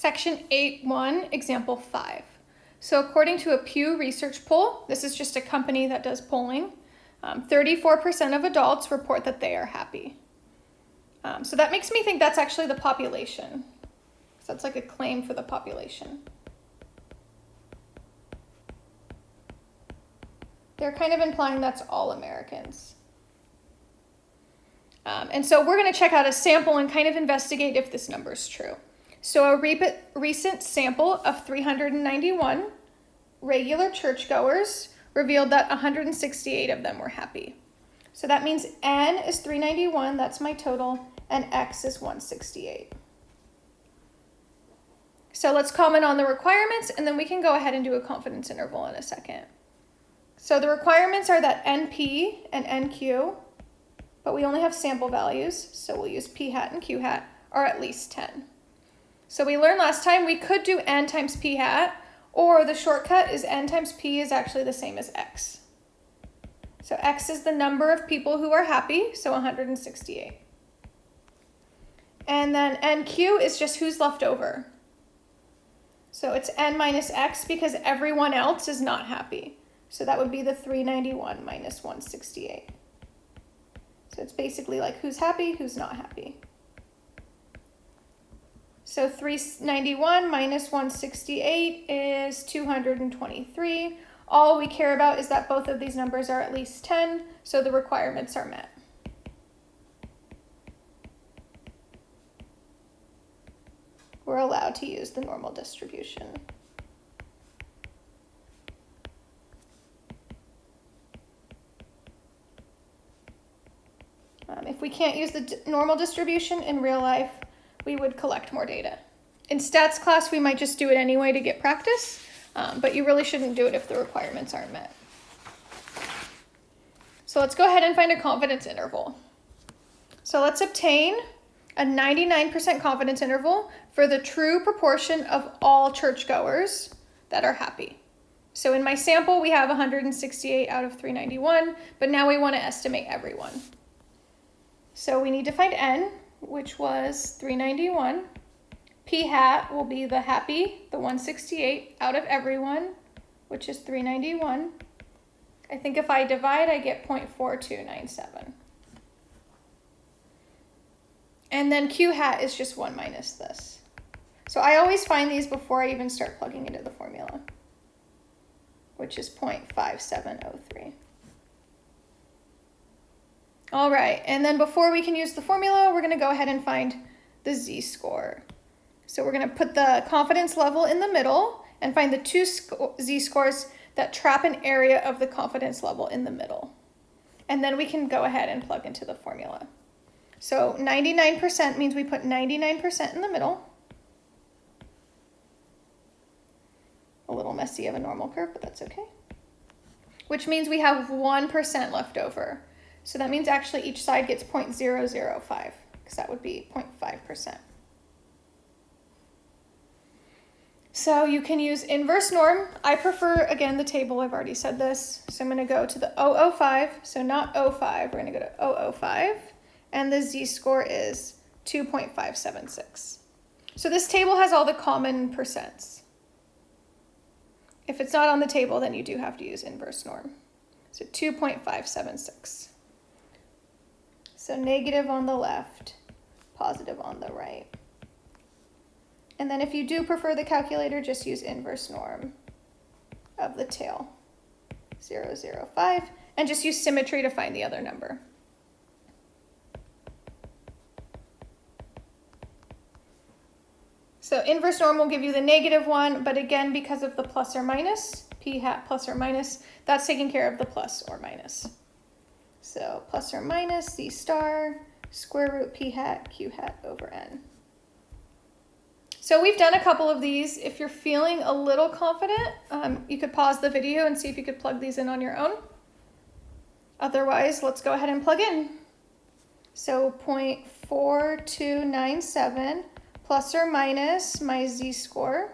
Section 8.1, example 5. So according to a Pew Research poll, this is just a company that does polling, 34% um, of adults report that they are happy. Um, so that makes me think that's actually the population. So that's like a claim for the population. They're kind of implying that's all Americans. Um, and so we're going to check out a sample and kind of investigate if this number is true. So a re recent sample of 391 regular churchgoers revealed that 168 of them were happy. So that means N is 391, that's my total, and X is 168. So let's comment on the requirements and then we can go ahead and do a confidence interval in a second. So the requirements are that NP and NQ, but we only have sample values, so we'll use P hat and Q hat, are at least 10. So we learned last time we could do N times P hat, or the shortcut is N times P is actually the same as X. So X is the number of people who are happy, so 168. And then NQ is just who's left over. So it's N minus X because everyone else is not happy. So that would be the 391 minus 168. So it's basically like who's happy, who's not happy. So 391 minus 168 is 223. All we care about is that both of these numbers are at least 10, so the requirements are met. We're allowed to use the normal distribution. Um, if we can't use the normal distribution in real life, we would collect more data. In stats class, we might just do it anyway to get practice, um, but you really shouldn't do it if the requirements aren't met. So let's go ahead and find a confidence interval. So let's obtain a 99% confidence interval for the true proportion of all churchgoers that are happy. So in my sample, we have 168 out of 391, but now we want to estimate everyone. So we need to find n, which was 391. P hat will be the happy, the 168 out of everyone, which is 391. I think if I divide, I get 0.4297. And then Q hat is just 1 minus this. So I always find these before I even start plugging into the formula, which is 0.5703. All right, and then before we can use the formula, we're going to go ahead and find the z-score. So we're going to put the confidence level in the middle and find the two z-scores that trap an area of the confidence level in the middle. And then we can go ahead and plug into the formula. So 99% means we put 99% in the middle. A little messy of a normal curve, but that's okay. Which means we have 1% left over. So that means actually each side gets 0.005, because that would be 0.5%. So you can use inverse norm. I prefer, again, the table. I've already said this. So I'm going to go to the 005. So not 05. We're going to go to 005. And the z-score is 2.576. So this table has all the common percents. If it's not on the table, then you do have to use inverse norm. So 2.576. So negative on the left, positive on the right. And then if you do prefer the calculator, just use inverse norm of the tail, 0, 0, 5, and just use symmetry to find the other number. So inverse norm will give you the negative one, but again, because of the plus or minus, p hat plus or minus, that's taking care of the plus or minus. So plus or minus z star square root p hat q hat over n. So we've done a couple of these. If you're feeling a little confident, um, you could pause the video and see if you could plug these in on your own. Otherwise, let's go ahead and plug in. So 0.4297 plus or minus my z-score,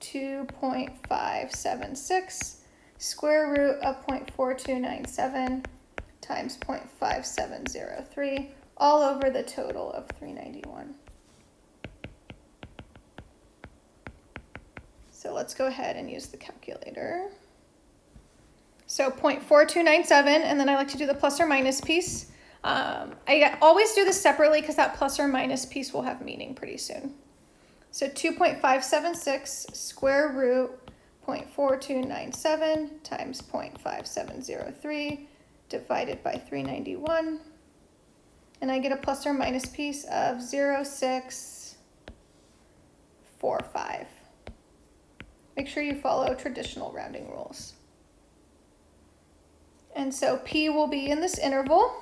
2.576 square root of 0.4297 times 0.5703 all over the total of 391. So let's go ahead and use the calculator. So 0.4297, and then I like to do the plus or minus piece. Um, I always do this separately because that plus or minus piece will have meaning pretty soon. So 2.576 square root 0.4297 times 0.5703 divided by 391. And I get a plus or minus piece of 0.645. Make sure you follow traditional rounding rules. And so P will be in this interval.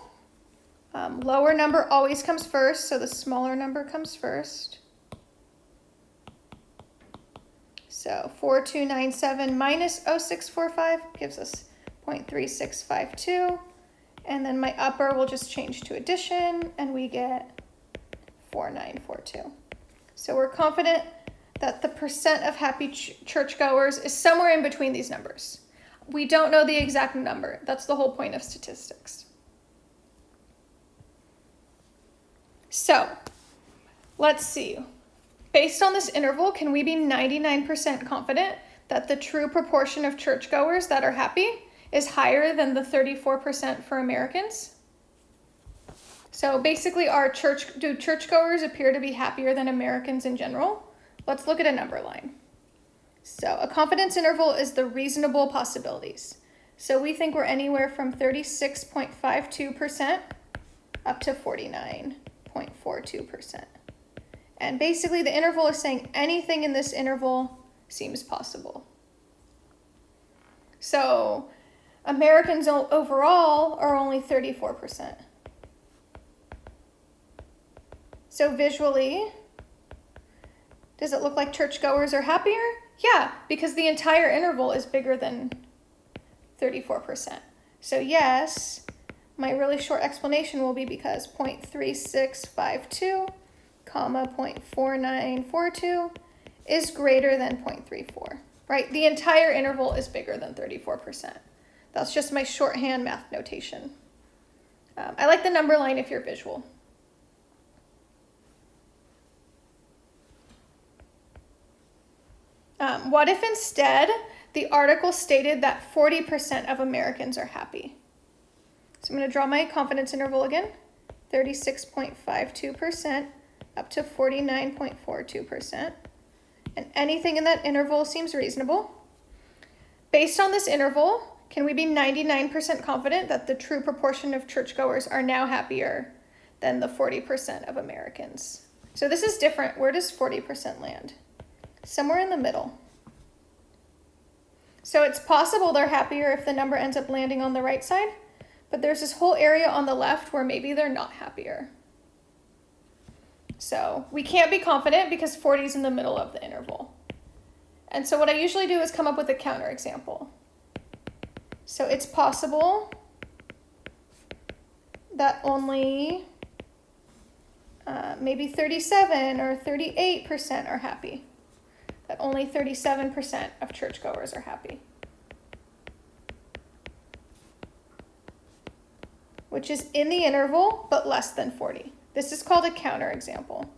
Um, lower number always comes first, so the smaller number comes first. So 4297 minus 0645 gives us 0.3652. And then my upper will just change to addition, and we get 4942. So we're confident that the percent of happy ch churchgoers is somewhere in between these numbers. We don't know the exact number. That's the whole point of statistics. So let's see. Based on this interval, can we be 99% confident that the true proportion of churchgoers that are happy is higher than the 34% for Americans? So basically, our church do churchgoers appear to be happier than Americans in general? Let's look at a number line. So a confidence interval is the reasonable possibilities. So we think we're anywhere from 36.52% up to 49.42%. And basically the interval is saying anything in this interval seems possible. So Americans overall are only 34%. So visually, does it look like churchgoers are happier? Yeah, because the entire interval is bigger than 34%. So yes, my really short explanation will be because 0.3652 comma 0.4942 is greater than 0.34, right? The entire interval is bigger than 34%. That's just my shorthand math notation. Um, I like the number line if you're visual. Um, what if instead the article stated that 40% of Americans are happy? So I'm going to draw my confidence interval again, 36.52% up to 49.42%. And anything in that interval seems reasonable. Based on this interval, can we be 99% confident that the true proportion of churchgoers are now happier than the 40% of Americans? So this is different. Where does 40% land? somewhere in the middle. So it's possible they're happier if the number ends up landing on the right side, but there's this whole area on the left where maybe they're not happier. So we can't be confident because 40 is in the middle of the interval. And so what I usually do is come up with a counterexample. So it's possible that only uh, maybe 37 or 38% are happy that only 37% of churchgoers are happy. Which is in the interval, but less than 40. This is called a counterexample.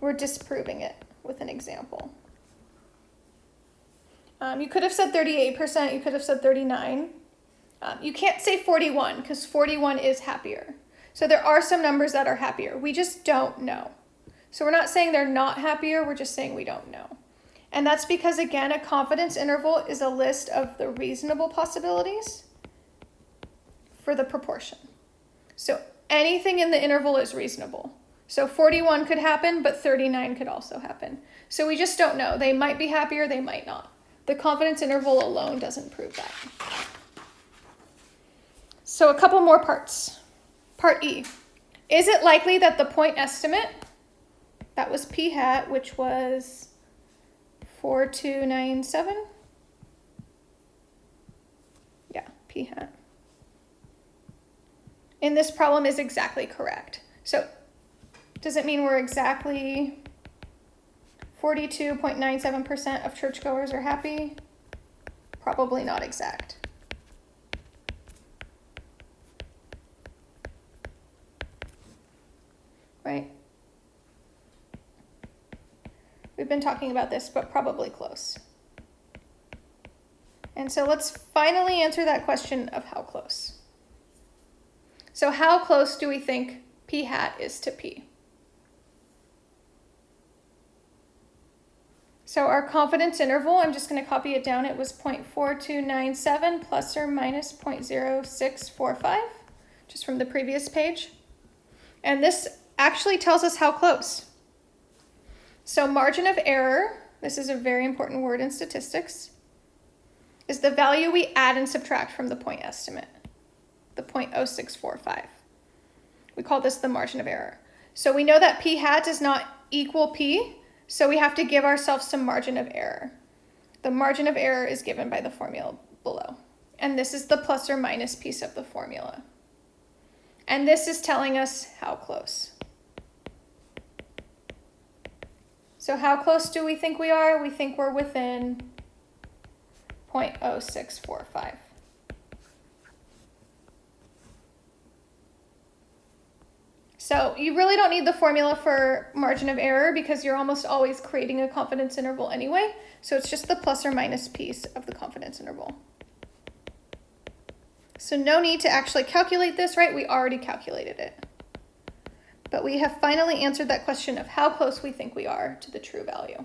We're disproving it with an example. Um, you could have said 38%, you could have said 39. Um, you can't say 41 because 41 is happier. So there are some numbers that are happier. We just don't know. So we're not saying they're not happier, we're just saying we don't know. And that's because, again, a confidence interval is a list of the reasonable possibilities for the proportion. So anything in the interval is reasonable. So 41 could happen, but 39 could also happen. So we just don't know. They might be happier, they might not. The confidence interval alone doesn't prove that. So a couple more parts. Part E. Is it likely that the point estimate that was p hat, which was 4297. Yeah, p hat. In this problem is exactly correct. So does it mean we're exactly 42.97% of churchgoers are happy? Probably not exact. Right? We've been talking about this, but probably close. And so let's finally answer that question of how close. So how close do we think p hat is to p? So our confidence interval, I'm just going to copy it down. It was 0.4297 plus or minus 0.0645, just from the previous page. And this actually tells us how close. So margin of error, this is a very important word in statistics, is the value we add and subtract from the point estimate, the 0.0645. We call this the margin of error. So we know that p hat does not equal p, so we have to give ourselves some margin of error. The margin of error is given by the formula below. And this is the plus or minus piece of the formula. And this is telling us how close. So how close do we think we are? We think we're within 0.0645. So you really don't need the formula for margin of error because you're almost always creating a confidence interval anyway. So it's just the plus or minus piece of the confidence interval. So no need to actually calculate this, right? We already calculated it. But we have finally answered that question of how close we think we are to the true value.